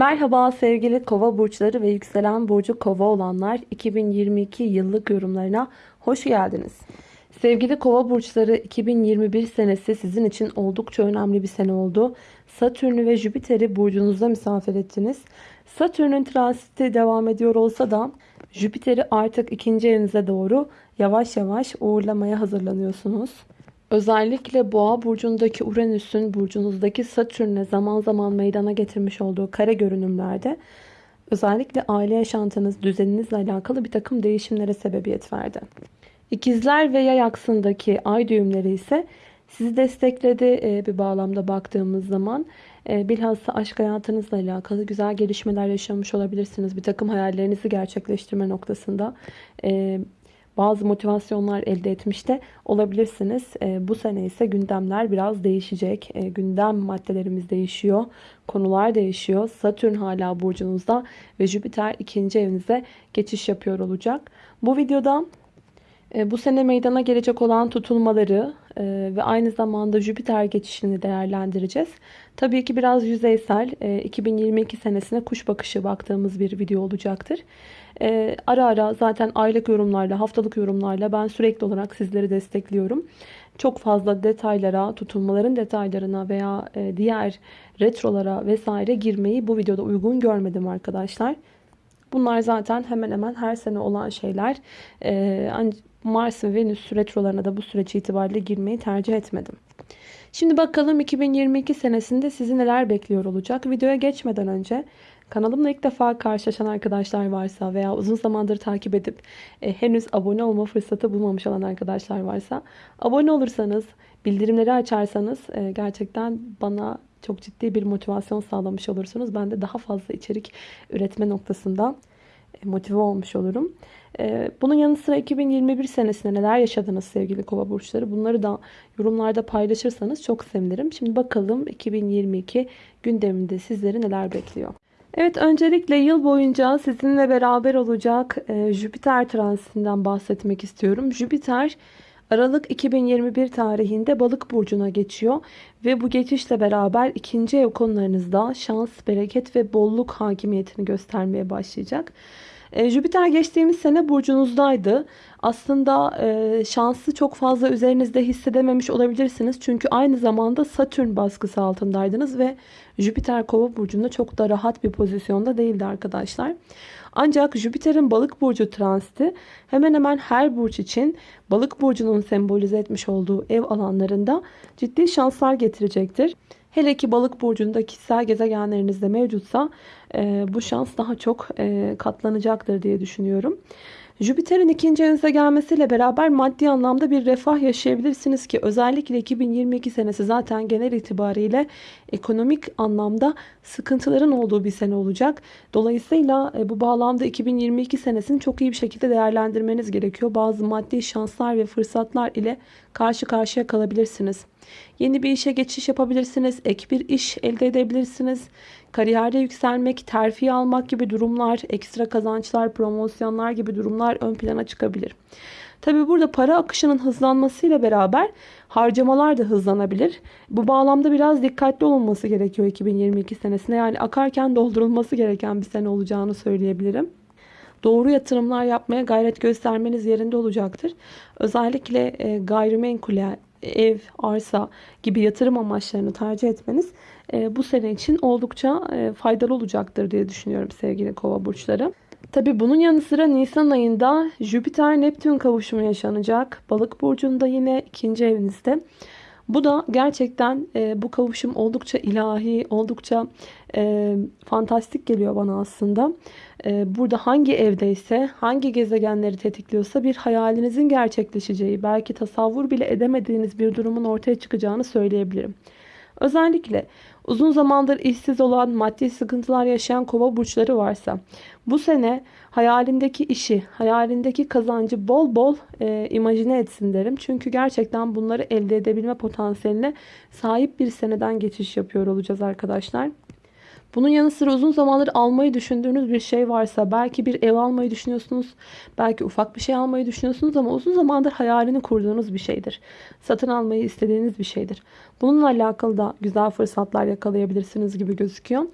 Merhaba sevgili kova burçları ve yükselen burcu kova olanlar 2022 yıllık yorumlarına hoş geldiniz. Sevgili kova burçları 2021 senesi sizin için oldukça önemli bir sene oldu. Satürn'ü ve Jüpiter'i burcunuzda misafir ettiniz. Satürn'ün transiti devam ediyor olsa da Jüpiter'i artık ikinci evinize doğru yavaş yavaş uğurlamaya hazırlanıyorsunuz. Özellikle Boğa burcundaki Uranüs'ün burcunuzdaki Satürn'e zaman zaman meydana getirmiş olduğu kare görünümlerde özellikle aile yaşantınız, düzeninizle alakalı bir takım değişimlere sebebiyet verdi. İkizler ve yay aksındaki ay düğümleri ise sizi destekledi e, bir bağlamda baktığımız zaman. E, bilhassa aşk hayatınızla alakalı güzel gelişmeler yaşamış olabilirsiniz. Bir takım hayallerinizi gerçekleştirme noktasında e, bazı motivasyonlar elde etmiş de olabilirsiniz. E, bu sene ise gündemler biraz değişecek. E, gündem maddelerimiz değişiyor. Konular değişiyor. Satürn hala burcunuzda ve Jüpiter ikinci evinize geçiş yapıyor olacak. Bu videoda bu sene meydana gelecek olan tutulmaları e, ve aynı zamanda Jüpiter geçişini değerlendireceğiz. Tabii ki biraz yüzeysel 2022 e, senesine kuş bakışı baktığımız bir video olacaktır. Ara ara zaten aylık yorumlarla, haftalık yorumlarla ben sürekli olarak sizleri destekliyorum. Çok fazla detaylara, tutulmaların detaylarına veya diğer retrolara vesaire girmeyi bu videoda uygun görmedim arkadaşlar. Bunlar zaten hemen hemen her sene olan şeyler. Mars ve Venüs retrolarına da bu süreç itibariyle girmeyi tercih etmedim. Şimdi bakalım 2022 senesinde sizi neler bekliyor olacak. Videoya geçmeden önce kanalımla ilk defa karşılaşan arkadaşlar varsa veya uzun zamandır takip edip e, henüz abone olma fırsatı bulmamış olan arkadaşlar varsa abone olursanız, bildirimleri açarsanız e, gerçekten bana çok ciddi bir motivasyon sağlamış olursunuz. Ben de daha fazla içerik üretme noktasında e, motive olmuş olurum. E, bunun yanı sıra 2021 senesinde neler yaşadınız sevgili kova burçları bunları da yorumlarda paylaşırsanız çok sevinirim. Şimdi bakalım 2022 gündeminde sizleri neler bekliyor. Evet öncelikle yıl boyunca sizinle beraber olacak e, Jüpiter transitinden bahsetmek istiyorum. Jüpiter Aralık 2021 tarihinde balık burcuna geçiyor ve bu geçişle beraber ikinci ev konularınızda şans, bereket ve bolluk hakimiyetini göstermeye başlayacak. E, Jüpiter geçtiğimiz sene burcunuzdaydı. Aslında e, şansı çok fazla üzerinizde hissedememiş olabilirsiniz. Çünkü aynı zamanda Satürn baskısı altındaydınız ve Jüpiter kova burcunda çok da rahat bir pozisyonda değildi arkadaşlar. Ancak Jüpiter'in balık burcu transiti hemen hemen her burç için balık burcunun sembolize etmiş olduğu ev alanlarında ciddi şanslar getirecektir. Hele ki balık burcunda kişisel gezegenlerinizde mevcutsa e, bu şans daha çok e, katlanacaktır diye düşünüyorum. Jüpiter'in ikinci evinize gelmesiyle beraber maddi anlamda bir refah yaşayabilirsiniz ki özellikle 2022 senesi zaten genel itibariyle ekonomik anlamda sıkıntıların olduğu bir sene olacak. Dolayısıyla e, bu bağlamda 2022 senesini çok iyi bir şekilde değerlendirmeniz gerekiyor. Bazı maddi şanslar ve fırsatlar ile karşı karşıya kalabilirsiniz. Yeni bir işe geçiş yapabilirsiniz. Ek bir iş elde edebilirsiniz. Kariyerde yükselmek, terfi almak gibi durumlar, ekstra kazançlar, promosyonlar gibi durumlar ön plana çıkabilir. Tabi burada para akışının hızlanmasıyla beraber harcamalar da hızlanabilir. Bu bağlamda biraz dikkatli olunması gerekiyor 2022 senesinde. Yani akarken doldurulması gereken bir sene olacağını söyleyebilirim doğru yatırımlar yapmaya gayret göstermeniz yerinde olacaktır. Özellikle e, gayrimenkule, ev, arsa gibi yatırım amaçlarını tercih etmeniz e, bu sene için oldukça e, faydalı olacaktır diye düşünüyorum sevgili kova burçları. Tabi bunun yanı sıra Nisan ayında Jüpiter-Neptün kavuşumu yaşanacak. Balık burcunda yine ikinci evinizde. Bu da gerçekten e, bu kavuşum oldukça ilahi, oldukça e, fantastik geliyor bana aslında. E, burada hangi evdeyse, hangi gezegenleri tetikliyorsa bir hayalinizin gerçekleşeceği, belki tasavvur bile edemediğiniz bir durumun ortaya çıkacağını söyleyebilirim. Özellikle uzun zamandır işsiz olan, maddi sıkıntılar yaşayan kova burçları varsa bu sene hayalindeki işi, hayalindeki kazancı bol bol e, imajine etsin derim. Çünkü gerçekten bunları elde edebilme potansiyeline sahip bir seneden geçiş yapıyor olacağız arkadaşlar. Bunun yanı sıra uzun zamandır almayı düşündüğünüz bir şey varsa belki bir ev almayı düşünüyorsunuz. Belki ufak bir şey almayı düşünüyorsunuz ama uzun zamandır hayalini kurduğunuz bir şeydir. Satın almayı istediğiniz bir şeydir. Bununla alakalı da güzel fırsatlar yakalayabilirsiniz gibi gözüküyor.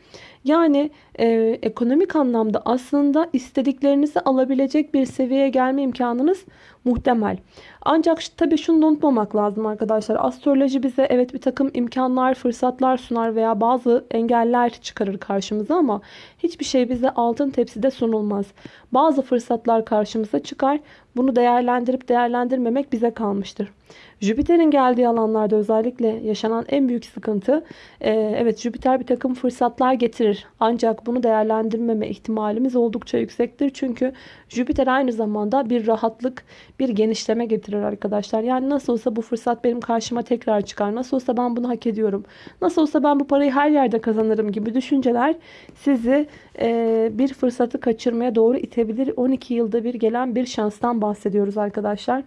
Yani e, ekonomik anlamda aslında istediklerinizi alabilecek bir seviyeye gelme imkanınız muhtemel. Ancak tabii şunu da unutmamak lazım arkadaşlar. Astroloji bize evet bir takım imkanlar, fırsatlar sunar veya bazı engeller çıkarır karşımıza ama hiçbir şey bize altın tepside sunulmaz. Bazı fırsatlar karşımıza çıkar. Bunu değerlendirip değerlendirmemek bize kalmıştır. Jüpiter'in geldiği alanlarda özellikle yaşanan en büyük sıkıntı e, evet Jüpiter bir takım fırsatlar getirir. Ancak bunu değerlendirmeme ihtimalimiz oldukça yüksektir. Çünkü Jüpiter aynı zamanda bir rahatlık, bir genişleme getirir arkadaşlar. Yani nasıl olsa bu fırsat benim karşıma tekrar çıkar. Nasıl olsa ben bunu hak ediyorum. Nasıl olsa ben bu parayı her yerde kazanırım gibi düşünceler sizi e, bir fırsatı kaçırmaya doğru itebilir. 12 yılda bir gelen bir şanstan bahsediyoruz arkadaşlar.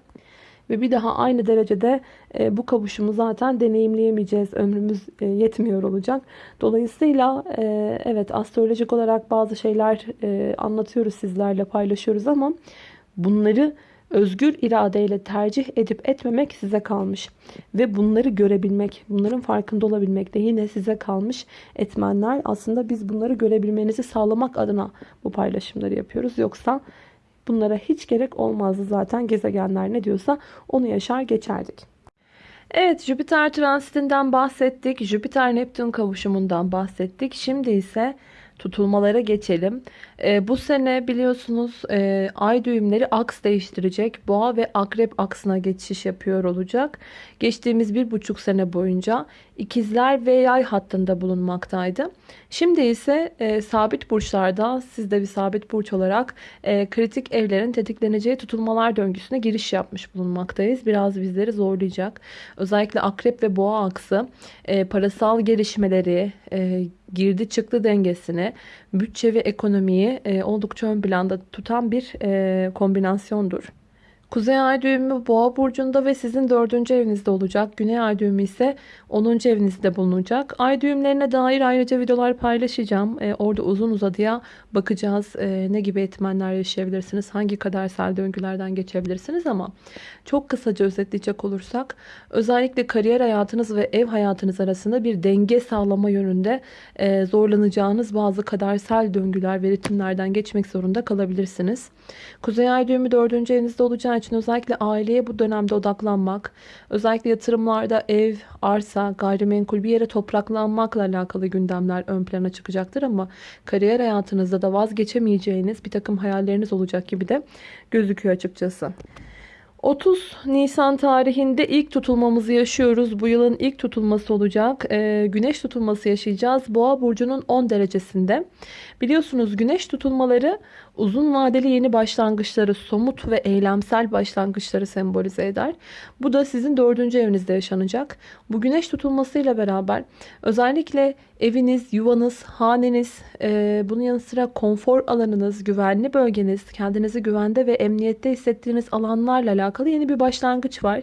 Ve bir daha aynı derecede e, bu kavuşumu zaten deneyimleyemeyeceğiz. Ömrümüz e, yetmiyor olacak. Dolayısıyla e, evet astrolojik olarak bazı şeyler e, anlatıyoruz sizlerle paylaşıyoruz ama bunları özgür iradeyle tercih edip etmemek size kalmış. Ve bunları görebilmek, bunların farkında olabilmek de yine size kalmış etmenler. Aslında biz bunları görebilmenizi sağlamak adına bu paylaşımları yapıyoruz. Yoksa bunlara hiç gerek olmazdı zaten gezegenler ne diyorsa onu yaşar geçerdik. Evet Jüpiter transitinden bahsettik. Jüpiter Neptün kavuşumundan bahsettik. Şimdi ise tutulmalara geçelim. E, bu sene biliyorsunuz e, ay düğümleri aks değiştirecek. Boğa ve akrep aksına geçiş yapıyor olacak. Geçtiğimiz bir buçuk sene boyunca ikizler ve yay hattında bulunmaktaydı. Şimdi ise e, sabit burçlarda siz de bir sabit burç olarak e, kritik evlerin tetikleneceği tutulmalar döngüsüne giriş yapmış bulunmaktayız. Biraz bizleri zorlayacak. Özellikle akrep ve boğa aksı e, parasal gelişmeleri, e, girdi çıktı dengesini, bütçe ve ekonomiyi e, oldukça ön planda tutan bir e, kombinasyondur. Kuzey ay düğümü boğa burcunda ve sizin dördüncü evinizde olacak. Güney ay düğümü ise 10. evinizde bulunacak. Ay düğümlerine dair ayrıca videolar paylaşacağım. Ee, orada uzun uzadıya bakacağız. Ee, ne gibi etmenler yaşayabilirsiniz? Hangi kadersel döngülerden geçebilirsiniz? Ama çok kısaca özetleyecek olursak özellikle kariyer hayatınız ve ev hayatınız arasında bir denge sağlama yönünde e, zorlanacağınız bazı kadersel döngüler ve ritimlerden geçmek zorunda kalabilirsiniz. Kuzey ay düğümü 4. evinizde olacağı için özellikle aileye bu dönemde odaklanmak, özellikle yatırımlarda ev, arsa, gayrimenkul bir yere topraklanmakla alakalı gündemler ön plana çıkacaktır ama kariyer hayatınızda da vazgeçemeyeceğiniz bir takım hayalleriniz olacak gibi de gözüküyor açıkçası. 30 Nisan tarihinde ilk tutulmamızı yaşıyoruz. Bu yılın ilk tutulması olacak. Ee, güneş tutulması yaşayacağız. Boğa burcunun 10 derecesinde. Biliyorsunuz güneş tutulmaları uzun vadeli yeni başlangıçları, somut ve eylemsel başlangıçları sembolize eder. Bu da sizin dördüncü evinizde yaşanacak. Bu güneş tutulmasıyla beraber özellikle eviniz, yuvanız, haneniz, e, bunun yanı sıra konfor alanınız, güvenli bölgeniz, kendinizi güvende ve emniyette hissettiğiniz alanlarla alakalı yeni bir başlangıç var.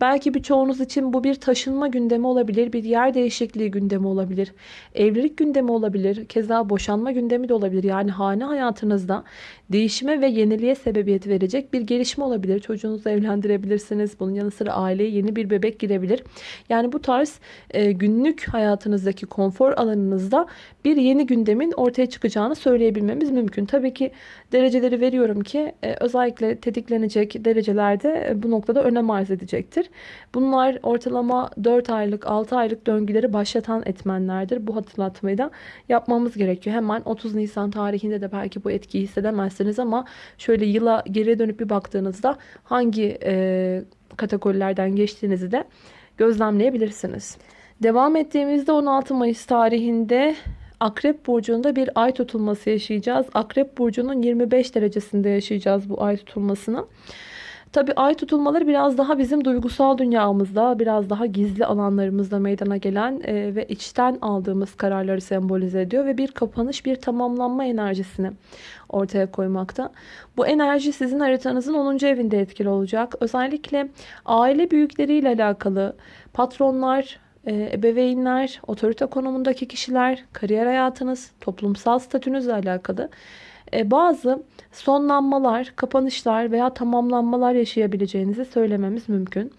Belki birçoğunuz için bu bir taşınma gündemi olabilir, bir yer değişikliği gündemi olabilir, evlilik gündemi olabilir, keza boşanma gündemi de olabilir. Yani hane hayatınızda değişime ve yeniliğe sebebiyet verecek bir gelişme olabilir. Çocuğunuzu evlendirebilirsiniz. Bunun yanı sıra aileye yeni bir bebek girebilir. Yani bu tarz e, günlük hayatınızdaki konfor alanınızda bir yeni gündemin ortaya çıkacağını söyleyebilmemiz mümkün. Tabii ki dereceleri veriyorum ki e, özellikle tetiklenecek derecelerde e, bu noktada önem arz edecektir. Bunlar ortalama 4 aylık 6 aylık döngüleri başlatan etmenlerdir. Bu hatırlatmayı da yapmamız gerekiyor. Hemen 30 Nisan tarihinde de belki bu etkiyi hissedemezsiniz ama şöyle yıla geriye dönüp bir baktığınızda hangi e, kategorilerden geçtiğinizi de gözlemleyebilirsiniz. Devam ettiğimizde 16 Mayıs tarihinde Akrep burcunda bir ay tutulması yaşayacağız. Akrep burcunun 25 derecesinde yaşayacağız bu ay tutulmasını. Tabi ay tutulmaları biraz daha bizim duygusal dünyamızda, biraz daha gizli alanlarımızda meydana gelen e, ve içten aldığımız kararları sembolize ediyor ve bir kapanış, bir tamamlanma enerjisini ortaya koymakta. Bu enerji sizin haritanızın 10. evinde etkili olacak. Özellikle aile büyükleriyle alakalı patronlar, e, ebeveynler, otorite konumundaki kişiler, kariyer hayatınız, toplumsal statünüzle alakalı bazı sonlanmalar, kapanışlar veya tamamlanmalar yaşayabileceğinizi söylememiz mümkün.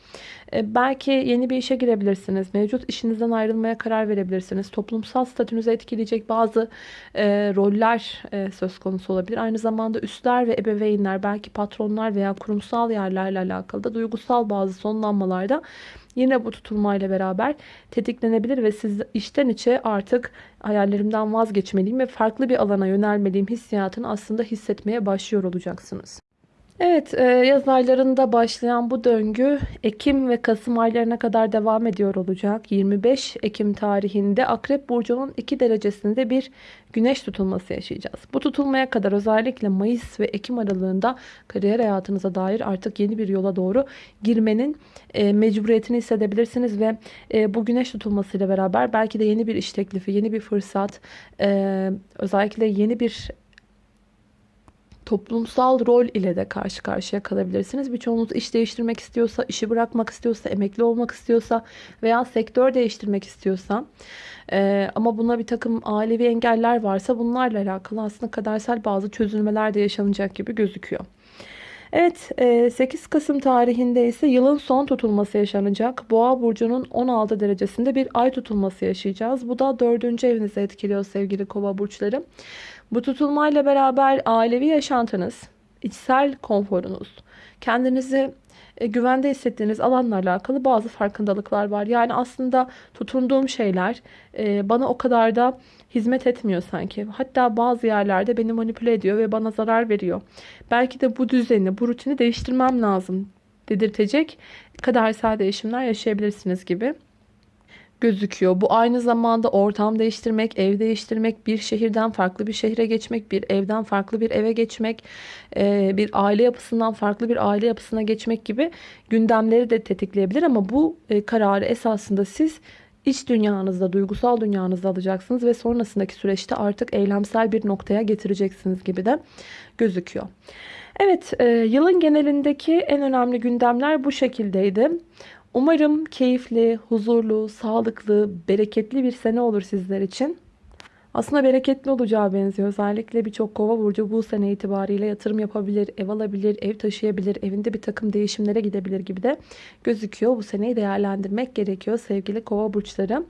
E, belki yeni bir işe girebilirsiniz. Mevcut işinizden ayrılmaya karar verebilirsiniz. Toplumsal statünüzü etkileyecek bazı e, roller e, söz konusu olabilir. Aynı zamanda üstler ve ebeveynler, belki patronlar veya kurumsal yerlerle alakalı da duygusal bazı sonlanmalarda yine bu tutulmayla beraber tetiklenebilir ve siz işten içe artık hayallerimden vazgeçmeliyim ve farklı bir alana yönelmeliyim hissiyatını aslında hissetmeye başlıyor olacaksınız. Evet, e, yaz aylarında başlayan bu döngü Ekim ve Kasım aylarına kadar devam ediyor olacak. 25 Ekim tarihinde Akrep Burcu'nun 2 derecesinde bir güneş tutulması yaşayacağız. Bu tutulmaya kadar özellikle Mayıs ve Ekim aralığında kariyer hayatınıza dair artık yeni bir yola doğru girmenin e, mecburiyetini hissedebilirsiniz ve e, bu güneş tutulmasıyla beraber belki de yeni bir iş teklifi, yeni bir fırsat, özellikle yeni bir toplumsal rol ile de karşı karşıya kalabilirsiniz. Birçoğunuz iş değiştirmek istiyorsa, işi bırakmak istiyorsa, emekli olmak istiyorsa veya sektör değiştirmek istiyorsa e, ama buna bir takım ailevi engeller varsa bunlarla alakalı aslında kadersel bazı çözülmeler de yaşanacak gibi gözüküyor. Evet 8 e, Kasım tarihinde ise yılın son tutulması yaşanacak. Boğa burcunun 16 derecesinde bir ay tutulması yaşayacağız. Bu da 4. evinizi etkiliyor sevgili kova burçları. Bu tutulmayla beraber ailevi yaşantınız, içsel konforunuz, kendinizi e, güvende hissettiğiniz alanlarla alakalı bazı farkındalıklar var. Yani aslında tutunduğum şeyler e, bana o kadar da hizmet etmiyor sanki. Hatta bazı yerlerde beni manipüle ediyor ve bana zarar veriyor. Belki de bu düzeni, bu rutini değiştirmem lazım dedirtecek kadersel değişimler yaşayabilirsiniz gibi gözüküyor. Bu aynı zamanda ortam değiştirmek, ev değiştirmek, bir şehirden farklı bir şehre geçmek, bir evden farklı bir eve geçmek, e, bir aile yapısından farklı bir aile yapısına geçmek gibi gündemleri de tetikleyebilir. Ama bu e, kararı esasında siz iç dünyanızda, duygusal dünyanızda alacaksınız ve sonrasındaki süreçte artık eylemsel bir noktaya getireceksiniz gibi de gözüküyor. Evet, e, yılın genelindeki en önemli gündemler bu şekildeydi. Umarım keyifli, huzurlu, sağlıklı, bereketli bir sene olur sizler için. Aslında bereketli olacağı benziyor. Özellikle birçok kova burcu bu sene itibariyle yatırım yapabilir, ev alabilir, ev taşıyabilir, evinde bir takım değişimlere gidebilir gibi de gözüküyor. Bu seneyi değerlendirmek gerekiyor sevgili kova burçları.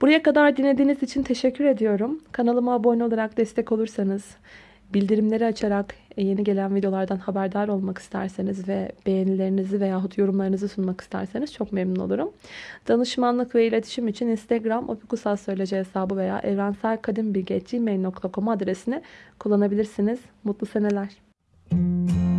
Buraya kadar dinlediğiniz için teşekkür ediyorum. Kanalıma abone olarak destek olursanız, bildirimleri açarak yeni gelen videolardan haberdar olmak isterseniz ve beğenilerinizi veyahut yorumlarınızı sunmak isterseniz çok memnun olurum. Danışmanlık ve iletişim için Instagram opikusal söylece hesabı veya evrenselkadimbilgi.gmail.com adresini kullanabilirsiniz. Mutlu seneler. Müzik